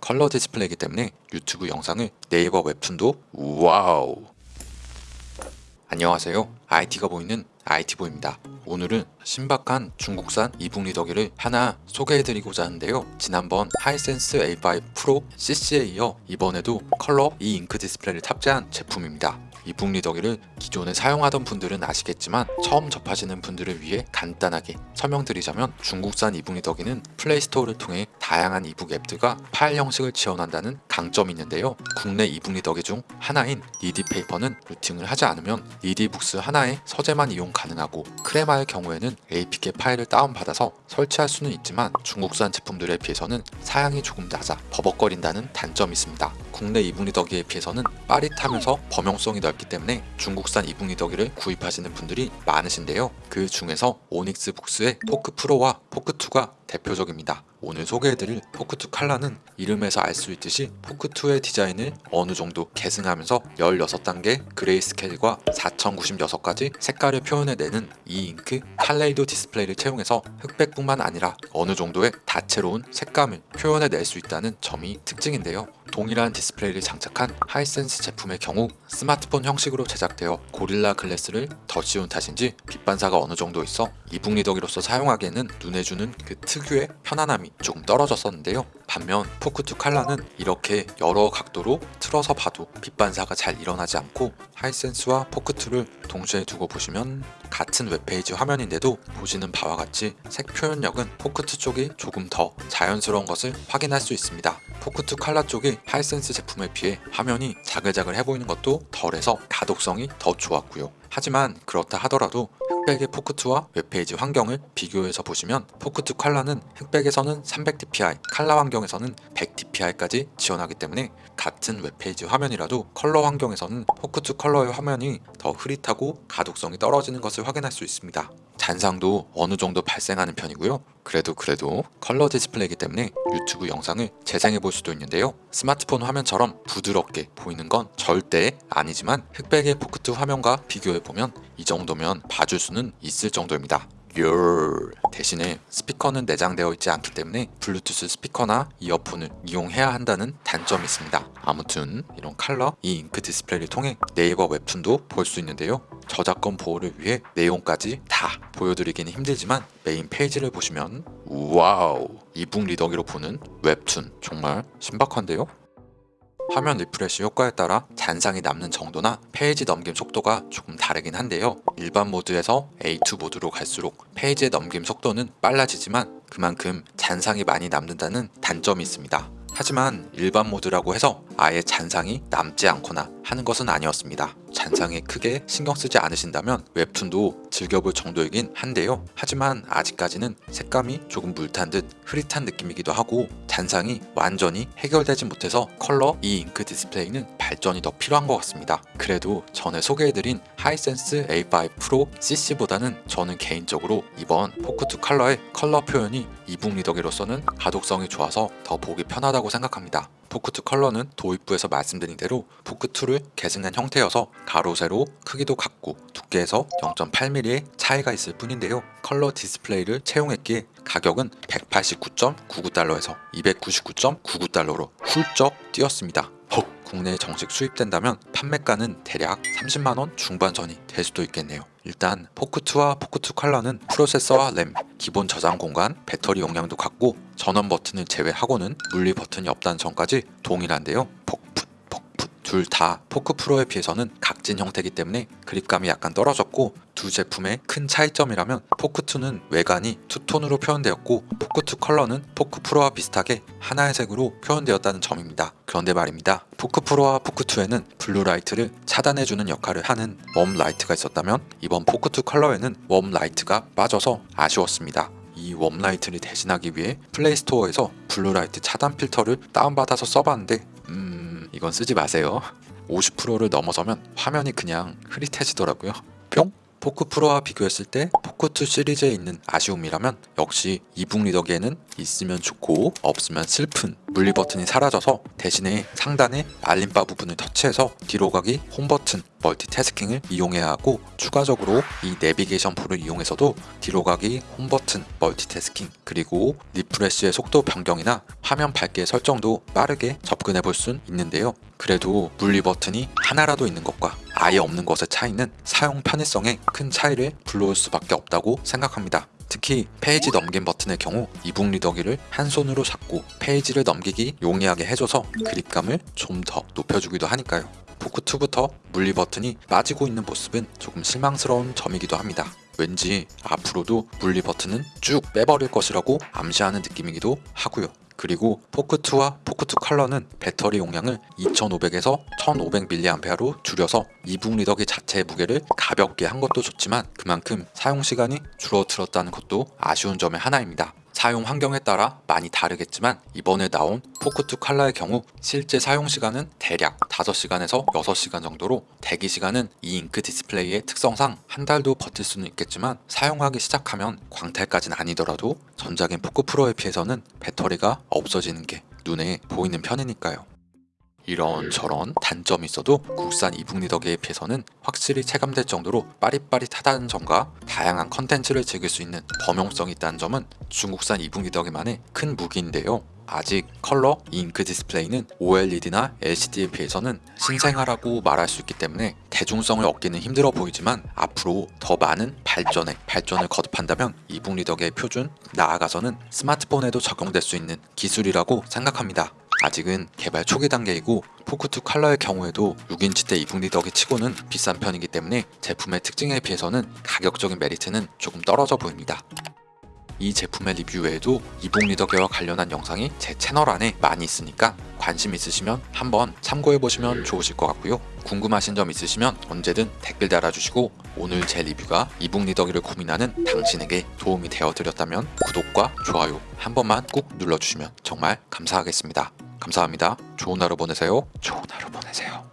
컬러 디스플레이이기 때문에 유튜브 영상을 네이버 웹툰도 와우. 안녕하세요. IT가 보이는 IT보입니다. 오늘은 신박한 중국산 이북 리더기를 하나 소개해드리고자 하는데요. 지난번 하이센스 A5 프로 CC에 이어 이번에도 컬러 이 잉크 디스플레이를 탑재한 제품입니다 이 북 리더기를 기존에 사용하던 분들은 아시겠지만 처음 접하시는 분들을 위해 간단하게 설명드리자면 중국산 이북 리더기는 플레이스토어를 통해 다양한 이북 앱들과 파일 형식을 지원한다는 강점이 있는데요. 국내 이북 리더기 중 하나인 니디페이퍼는 루팅을 하지 않으면 니디북스 하나의 서재만 이용 가능하고 크레마의 경우에는 APK 파일을 다운받아서 설치할 수는 있지만 중국산 제품들에 비해서는 사양이 조금 낮아 버벅거린다는 단점이 있습니다 국내 이북 리더기에 비해서는 빠릿하면서 범용성이 넓기 때문에 중국산 이북 리더기를 구입하시는 분들이 많으신데요. 그 중에서 오닉스 북스의 포크 프로와 포크2가 대표적입니다. 오늘 소개해드릴 포크2 칼라는 이름에서 알 수 있듯이 포크2의 디자인을 어느 정도 계승하면서 16단계 그레이스케일과 4096가지 색깔을 표현해내는 이 잉크 칼레이도 디스플레이를 채용해서 흑백뿐만 아니라 어느 정도의 다채로운 색감을 표현해낼 수 있다는 점이 특징인데요. 동일한 디스플레이를 장착한 하이센스 제품의 경우 스마트폰 형식으로 제작되어 고릴라 글래스를 더 씌운 탓인지 빛 반사가 어느 정도 있어 e-book 리더기로서 사용하기에는 눈에 주는 그 특 유의 편안함이 조금 떨어졌었는데요. 반면 포크2 칼라는 이렇게 여러 각도로 틀어서 봐도 빛 반사가 잘 일어나지 않고 하이센스와 포크2를 동시에 두고 보시면 같은 웹페이지 화면인데도 보시는 바와 같이 색 표현력은 포크2 쪽이 조금 더 자연스러운 것을 확인할 수 있습니다. 포크2 칼라 쪽이 하이센스 제품에 비해 화면이 자글자글해 보이는 것도 덜해서 가독성이 더 좋았고요. 하지만 그렇다 하더라도 흑백의 포크2와 웹페이지 환경을 비교해서 보시면 포크2 칼라는 흑백에서는 300dpi, 칼라 환경에서는 100dpi까지 지원하기 때문에 같은 웹페이지 화면이라도 컬러 환경에서는 포크2 컬러의 화면이 더 흐릿하고 가독성이 떨어지는 것을 확인할 수 있습니다. 잔상도 어느 정도 발생하는 편이고요. 그래도 그래도 컬러 디스플레이이기 때문에 유튜브 영상을 재생해 볼 수도 있는데요. 스마트폰 화면처럼 부드럽게 보이는 건 절대 아니지만 흑백의 포크2 화면과 비교해 보면 이 정도면 봐줄 수는 있을 정도입니다. 그 대신에 스피커는 내장되어 있지 않기 때문에 블루투스 스피커나 이어폰을 이용해야 한다는 단점이 있습니다. 아무튼 이런 칼러 e-ink 디스플레이를 통해 네이버 웹툰도 볼 수 있는데요. 저작권 보호를 위해 내용까지 다 보여드리기는 힘들지만 메인 페이지를 보시면 와우! e-book 리더기로 보는 웹툰 정말 신박한데요 화면 refresh 효과에 따라 잔상이 남는 정도나 페이지 넘김 속도가 조금 다르긴 한데요. 일반 모드에서 A2 모드로 갈수록 페이지의 넘김 속도는 빨라지지만 그만큼 잔상이 많이 남는다는 단점이 있습니다. 하지만 일반 모드라고 해서 아예 잔상이 남지 않거나 하는 것은 아니었습니다. 잔상에 크게 신경 쓰지 않으신다면 웹툰도 즐겨볼 정도이긴 한데요. 하지만 아직까지는 색감이 조금 물탄 듯 흐릿한 느낌이기도 하고 잔상이 완전히 해결되지 못해서 컬러 e-ink 디스플레이는 발전이 더 필요한 것 같습니다. 그래도 전에 소개해드린 하이센스 A5 프로 CC보다는 저는 개인적으로 이번 포크2 컬러의 컬러 표현이 e-book 리더기로서는 가독성이 좋아서 더 보기 편하다고 생각합니다 포크2 컬러는 도입부에서 말씀드린 대로 포크2를 계승한 형태여서 가로 세로 크기도 같고 두께에서 0.8mm의 차이가 있을 뿐인데요. 컬러 디스플레이를 채용했기에 가격은 189.99달러에서 299.99달러로 훌쩍 뛰었습니다 헉 국내에 정식 수입된다면 판매가는 대략 30만원 중반선이 될 수도 있겠네요. 일단 포크2와 포크2 컬러는 프로세서와 램, 기본 저장 공간, 배터리 용량도 같고 전원 버튼을 제외하고는 물리 버튼이 없다는 점까지 동일한데요. 폭풋 폭풋. 둘 다 포크 프로에 비해서는 각진 형태이기 때문에 그립감이 약간 떨어졌고 두 제품의 큰 차이점이라면 포크2는 외관이 투톤으로 표현되었고 포크2 컬러는 포크 프로와 비슷하게 하나의 색으로 표현되었다는 점입니다. 그런데 말입니다. 포크 프로와 포크2에는 blue light를 차단해주는 역할을 하는 warm light가 있었다면 이번 포크2 컬러에는 warm light가 빠져서 아쉬웠습니다. 이 warm light를 대신하기 위해 플레이스토어에서 blue light 차단 필터를 다운받아서 써봤는데 음... 이건 쓰지 마세요 50%를 넘어서면 화면이 그냥 흐릿해지더라고요 뿅? 포크 프로와 비교했을 때 포크2 시리즈에 있는 아쉬움이라면 역시 e-book 리더기에는 있으면 좋고 없으면 슬픈 물리 버튼이 사라져서 대신에 상단의 알림바 부분을 터치해서 뒤로 가기 홈 버튼 멀티태스킹을 이용해야 하고 추가적으로 이 내비게이션 볼을 이용해서도 뒤로 가기 홈 버튼 멀티태스킹 그리고 refresh의 속도 변경이나 화면 밝기 설정도 빠르게 접근해 볼 순 있는데요. 그래도 물리 버튼이 하나라도 있는 것과 아예 없는 것의 차이는 사용 편의성에 큰 차이를 불러올 수밖에 없다고 생각합니다. 특히 페이지 넘김 버튼의 경우 e-book 리더기를 한 손으로 잡고 페이지를 넘기기 용이하게 해줘서 그립감을 좀 더 높여주기도 하니까요. 포크2부터 물리 버튼이 빠지고 있는 모습은 조금 실망스러운 점이기도 합니다. 왠지 앞으로도 물리 버튼은 쭉 빼버릴 것이라고 암시하는 느낌이기도 하고요. 그리고 포크2와 포크2 컬러는 배터리 용량을 2500에서 1500mAh로 줄여서 e-book 리더기 자체의 무게를 가볍게 한 것도 좋지만 그만큼 사용 시간이 줄어들었다는 것도 아쉬운 점의 하나입니다. 사용 환경에 따라 많이 다르겠지만 이번에 나온 포크2 칼라의 경우 실제 사용 시간은 대략 5시간에서 6시간 정도로 대기 시간은 e-ink 디스플레이의 특성상 한 달도 버틸 수는 있겠지만 사용하기 시작하면 광탈까지는 아니더라도 전작인 포크 프로에 비해서는 배터리가 없어지는 게 눈에 보이는 편이니까요. 이런 저런 단점이 있어도 국산 e-book 리더기에 비해서는 확실히 체감될 정도로 빠릿빠릿하다는 점과 다양한 컨텐츠를 즐길 수 있는 범용성이 있다는 점은 중국산 e-book 리더기만의 큰 무기인데요. 아직 컬러 잉크 디스플레이는 OLED나 LCD에 비해서는 신생아라고 말할 수 있기 때문에 대중성을 얻기는 힘들어 보이지만 앞으로 더 많은 발전에 발전을 거듭한다면 e-book 리더기의 표준 나아가서는 스마트폰에도 적용될 수 있는 기술이라고 생각합니다. 아직은 개발 초기 단계이고 Poke2 Color의 경우에도 6인치 대 이북 리더기 치고는 비싼 편이기 때문에 제품의 특징에 비해서는 가격적인 메리트는 조금 떨어져 보입니다. 이 제품의 리뷰 외에도 이북 리더기와 관련한 영상이 제 채널 안에 많이 있으니까 관심 있으시면 한번 참고해 보시면 좋으실 것 같고요. 궁금하신 점 있으시면 언제든 댓글 달아주시고 오늘 제 리뷰가 이북 리더기를 고민하는 당신에게 도움이 되어 드렸다면 구독과 좋아요 한 번만 꾹 눌러주시면 정말 감사하겠습니다. 감사합니다. 좋은 하루 보내세요. 좋은 하루 보내세요.